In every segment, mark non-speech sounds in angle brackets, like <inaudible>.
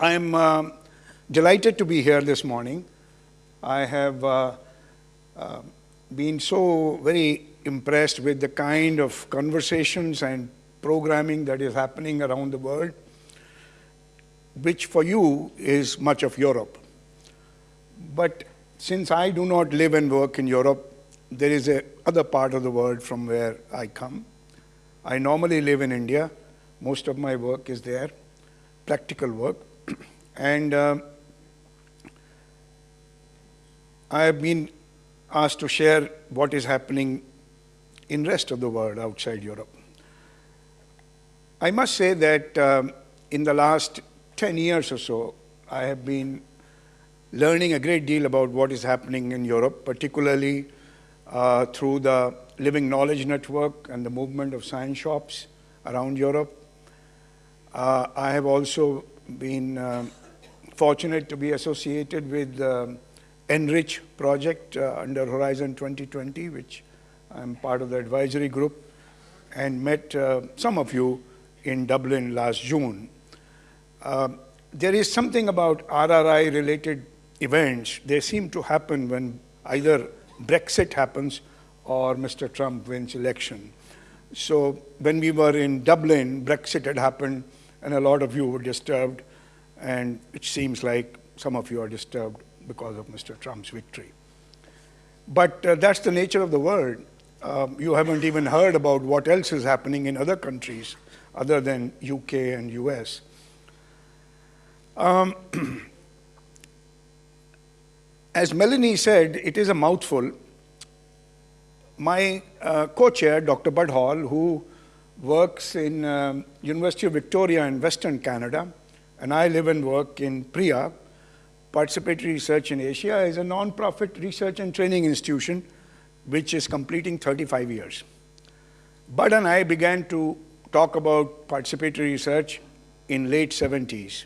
I'm um, delighted to be here this morning. I have uh, uh, been so very impressed with the kind of conversations and programming that is happening around the world, which for you is much of Europe. But since I do not live and work in Europe, there is a other part of the world from where I come. I normally live in India. Most of my work is there, practical work. And um, I have been asked to share what is happening in rest of the world outside Europe. I must say that um, in the last 10 years or so, I have been learning a great deal about what is happening in Europe, particularly uh, through the Living Knowledge Network and the movement of science shops around Europe. Uh, I have also been uh, fortunate to be associated with the EnRRICH project uh, under Horizon 2020, which I'm part of the advisory group, and met uh, some of you in Dublin last June. Uh, there is something about RRI related events, they seem to happen when either Brexit happens or Mr. Trump wins election. So when we were in Dublin, Brexit had happened and a lot of you were disturbed and it seems like some of you are disturbed because of Mr. Trump's victory. But uh, that's the nature of the world. Um, you haven't even heard about what else is happening in other countries other than UK and US. Um, <clears throat> as Melanie said, it is a mouthful. My uh, co-chair, Dr. Bud Hall, who works in um, University of Victoria in Western Canada, and I live and work in PRIA, Participatory Research in Asia, is a non-profit research and training institution which is completing 35 years. Bud and I began to talk about participatory research in late 70s.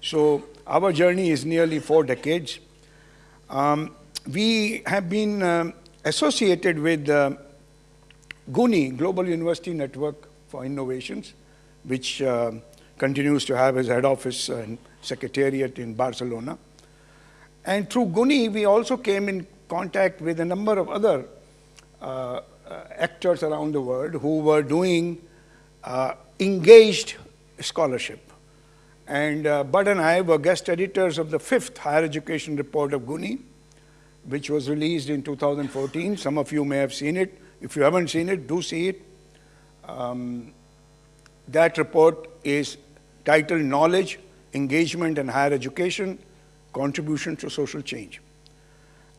So our journey is nearly four decades. Um, we have been um, associated with uh, GUNI, Global University Network for Innovations, which uh, continues to have his head office and secretariat in Barcelona. And through GUNI, we also came in contact with a number of other uh, actors around the world who were doing uh, engaged scholarship. And uh, Bud and I were guest editors of the fifth higher education report of GUNI, which was released in 2014. Some of you may have seen it. If you haven't seen it, do see it. Um, that report is titled Knowledge, Engagement and Higher Education, Contribution to Social Change.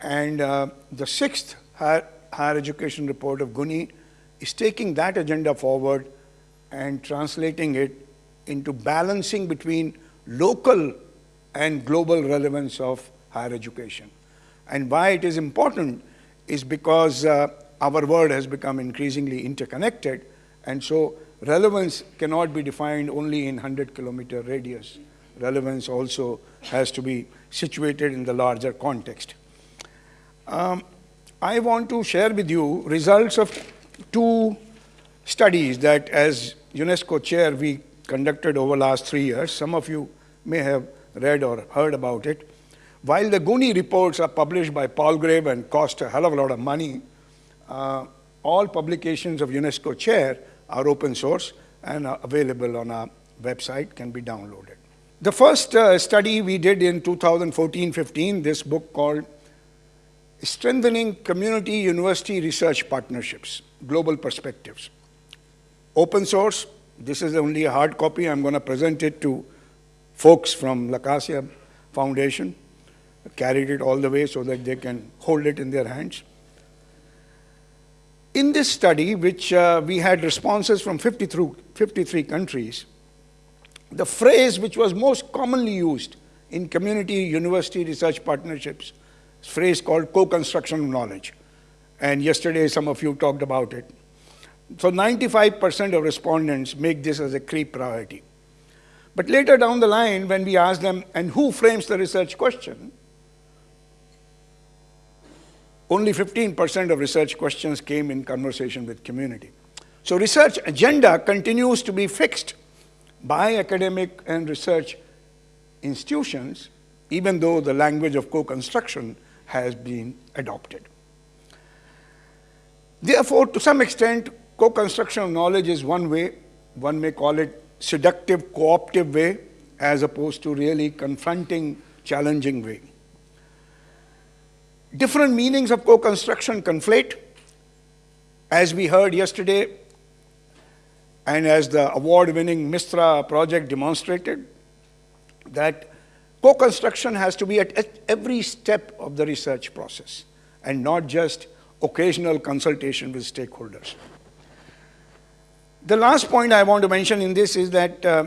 And uh, the sixth higher, higher education report of GUNI is taking that agenda forward and translating it into balancing between local and global relevance of higher education. And why it is important is because uh, our world has become increasingly interconnected, and so relevance cannot be defined only in 100 kilometer radius. Relevance also has to be situated in the larger context. Um, I want to share with you results of two studies that as UNESCO chair we conducted over last three years. Some of you may have read or heard about it. While the GUNI reports are published by Palgrave and cost a hell of a lot of money, uh, all publications of UNESCO chair are open source and available on our website, can be downloaded. The first uh, study we did in 2014-15, this book called Strengthening Community University Research Partnerships, Global Perspectives. Open source, this is only a hard copy. I'm going to present it to folks from La Caixa Foundation. carried it all the way so that they can hold it in their hands. In this study, which uh, we had responses from 53, 53 countries, the phrase which was most commonly used in community university research partnerships, is phrase called co-construction of knowledge. And yesterday some of you talked about it. So 95% of respondents make this as a key priority. But later down the line, when we ask them, and who frames the research question, only 15% of research questions came in conversation with community. So research agenda continues to be fixed by academic and research institutions, even though the language of co-construction has been adopted. Therefore, to some extent, co-construction of knowledge is one way, one may call it seductive, co-optive way, as opposed to really confronting, challenging way. Different meanings of co-construction conflate. As we heard yesterday, and as the award-winning MISTRA project demonstrated, that co-construction has to be at every step of the research process and not just occasional consultation with stakeholders. The last point I want to mention in this is that uh,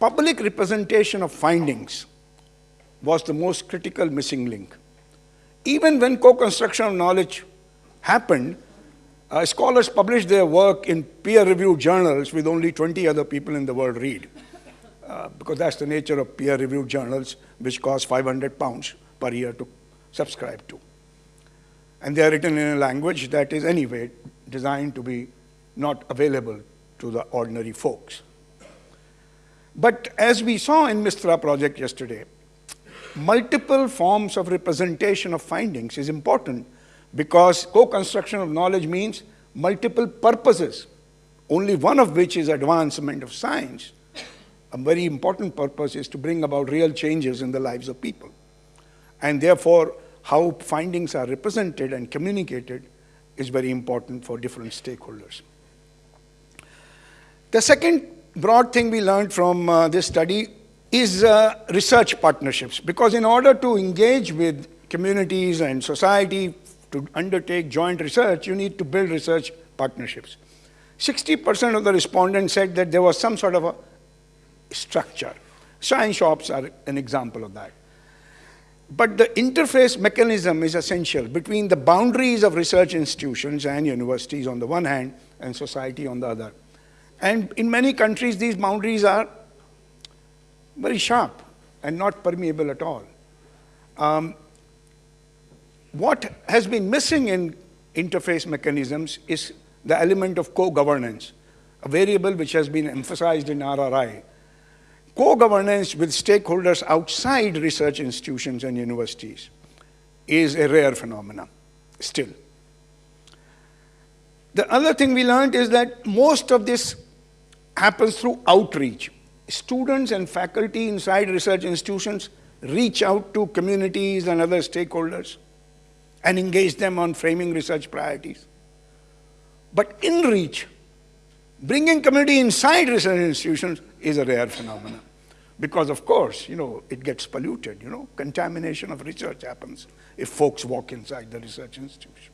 public representation of findings was the most critical missing link. Even when co-construction of knowledge happened, uh, scholars published their work in peer-reviewed journals with only 20 other people in the world read, uh, because that's the nature of peer-reviewed journals, which cost 500 pounds per year to subscribe to. And they are written in a language that is anyway designed to be not available to the ordinary folks. But as we saw in MISTRA project yesterday, multiple forms of representation of findings is important because co-construction of knowledge means multiple purposes, only one of which is advancement of science. A very important purpose is to bring about real changes in the lives of people. And therefore, how findings are represented and communicated is very important for different stakeholders. The second broad thing we learned from uh, this study is uh, research partnerships, because in order to engage with communities and society to undertake joint research, you need to build research partnerships. 60% of the respondents said that there was some sort of a structure. Science shops are an example of that. But the interface mechanism is essential between the boundaries of research institutions and universities on the one hand and society on the other. And in many countries, these boundaries are very sharp and not permeable at all. Um, what has been missing in interface mechanisms is the element of co-governance, a variable which has been emphasized in RRI Co-governance with stakeholders outside research institutions and universities is a rare phenomenon, still. The other thing we learned is that most of this happens through outreach. Students and faculty inside research institutions reach out to communities and other stakeholders and engage them on framing research priorities. But in reach, bringing community inside research institutions is a rare phenomenon. Because of course, you know, it gets polluted, you know, contamination of research happens if folks walk inside the research institution.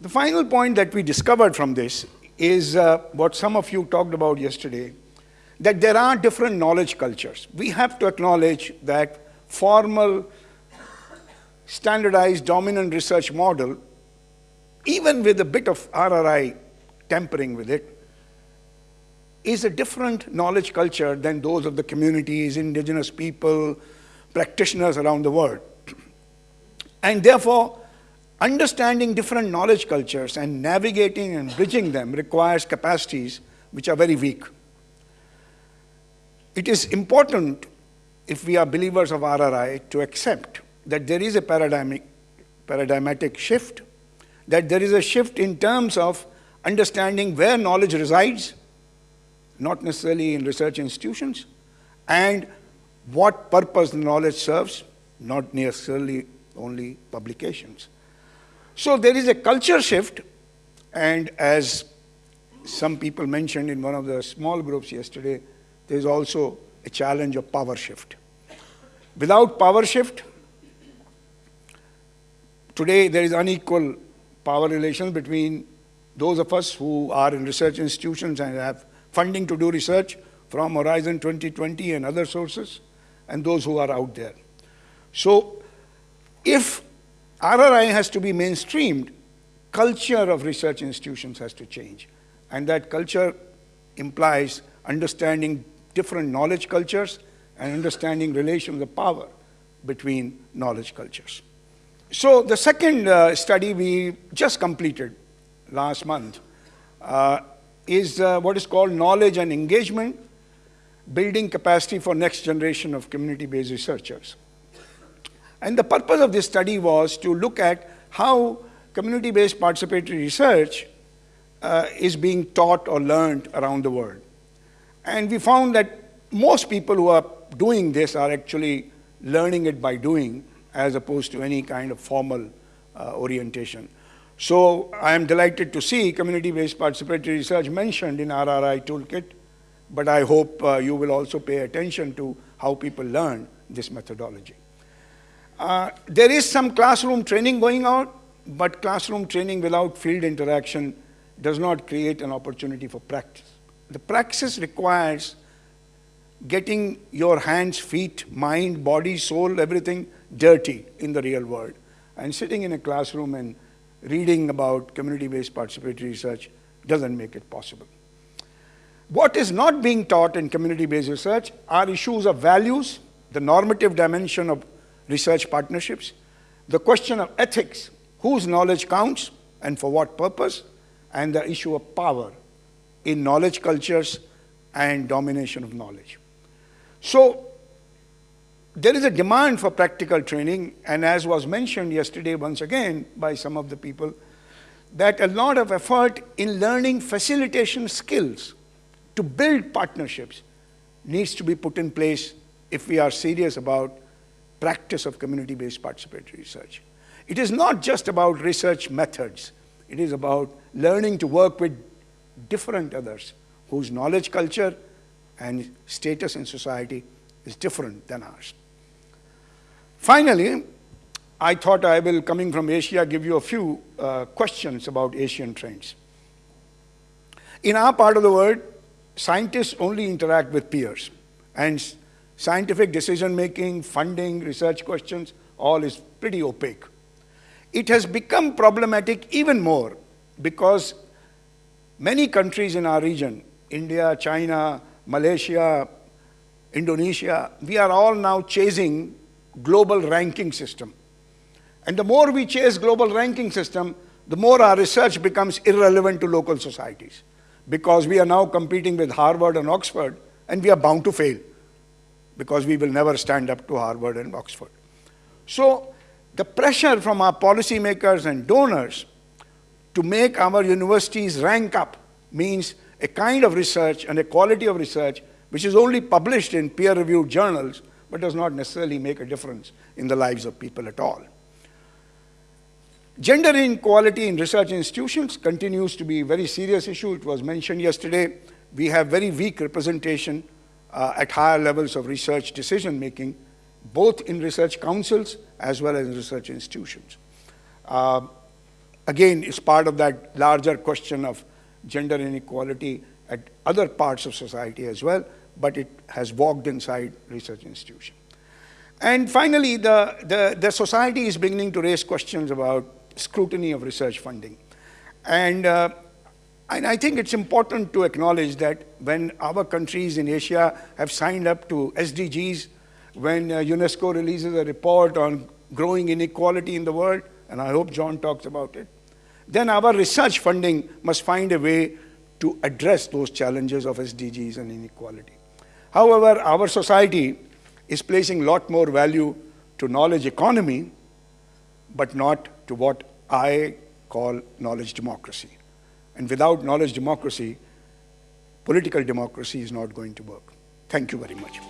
The final point that we discovered from this is uh, what some of you talked about yesterday, that there are different knowledge cultures. We have to acknowledge that formal, standardized, dominant research model, even with a bit of RRI tempering with it, is a different knowledge culture than those of the communities, indigenous people, practitioners around the world. <clears throat> And therefore, understanding different knowledge cultures and navigating and bridging them requires capacities which are very weak. It is important, if we are believers of RRI, to accept that there is a paradigmic, paradigmatic shift, that there is a shift in terms of understanding where knowledge resides not necessarily in research institutions, and what purpose knowledge serves, not necessarily only publications. So there is a culture shift, and as some people mentioned in one of the small groups yesterday, there is also a challenge of power shift. Without power shift, today there is unequal power relations between those of us who are in research institutions and have funding to do research from Horizon 2020 and other sources, and those who are out there. So if RRI has to be mainstreamed, culture of research institutions has to change. And that culture implies understanding different knowledge cultures and understanding relations of power between knowledge cultures. So the second uh, study we just completed last month uh, is uh, what is called knowledge and engagement. building capacity for next generation of community-based researchers. And the purpose of this study was to look at how community-based participatory research uh, is being taught or learned around the world. And we found that most people who are doing this are actually learning it by doing as opposed to any kind of formal uh, orientation. So I am delighted to see community-based participatory research mentioned in RRI toolkit, but I hope uh, you will also pay attention to how people learn this methodology. Uh, there is some classroom training going on, but classroom training without field interaction does not create an opportunity for practice. The practice requires getting your hands, feet, mind, body, soul, everything dirty in the real world. And sitting in a classroom and reading about community-based participatory research doesn't make it possible. What is not being taught in community-based research are issues of values, the normative dimension of research partnerships, the question of ethics, whose knowledge counts and for what purpose, and the issue of power in knowledge cultures and domination of knowledge. So there is a demand for practical training, and as was mentioned yesterday once again by some of the people, that a lot of effort in learning facilitation skills to build partnerships needs to be put in place if we are serious about practice of community-based participatory research. It is not just about research methods. It is about learning to work with different others whose knowledge culture and status in society is different than ours. Finally, I thought I will, coming from Asia, give you a few uh, questions about Asian trends. In our part of the world, scientists only interact with peers, and Scientific decision making, funding, research questions, all is pretty opaque. It has become problematic even more because many countries in our region, India, China, Malaysia, Indonesia, we are all now chasing global ranking system. And the more we chase global ranking system, the more our research becomes irrelevant to local societies because we are now competing with Harvard and Oxford and we are bound to fail because we will never stand up to Harvard and Oxford. So the pressure from our policymakers and donors to make our universities rank up means a kind of research and a quality of research which is only published in peer-reviewed journals but does not necessarily make a difference in the lives of people at all. Gender inequality in research institutions continues to be a very serious issue. It was mentioned yesterday. We have very weak representation uh, at higher levels of research decision making, both in research councils as well as in research institutions. Uh, again, it's part of that larger question of gender inequality at other parts of society as well, but it has walked inside research institutions. And finally, the, the, the, society is beginning to raise questions about scrutiny of research funding. And uh, and I think it's important to acknowledge that when our countries in Asia have signed up to SDGs, when uh, UNESCO releases a report on growing inequality in the world, and I hope John talks about it, then our research funding must find a way to address those challenges of SDGs and inequality. However, our society is placing a lot more value to knowledge economy, but not to what I call knowledge democracy. And without knowledge democracy, political democracy is not going to work. Thank you very much.